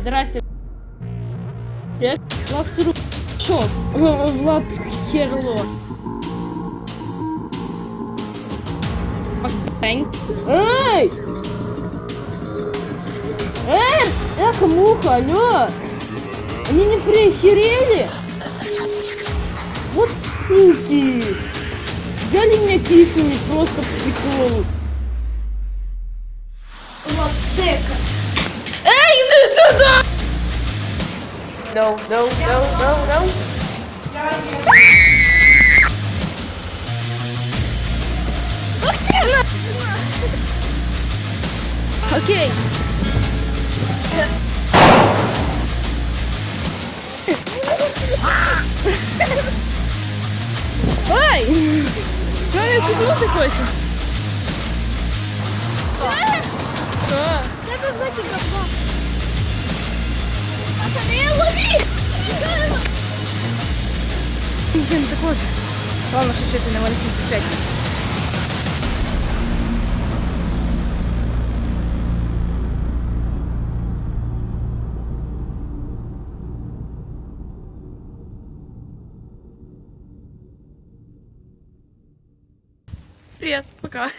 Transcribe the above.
Здрасте. Я Влад Сру... Шо? Э, Влад Херло. Эй! Эй! Эх, муха, алло! Они не прихерели? Вот суки! Взяли меня киками просто по приколу. Сюда! No, no, no, no, no. Ух ты! Окей. Ай! Правильно киснуть хочешь? Что? Тебе взяти Ничего не такого. Ладно, шучу, ты на Валентинке связь. Привет, пока.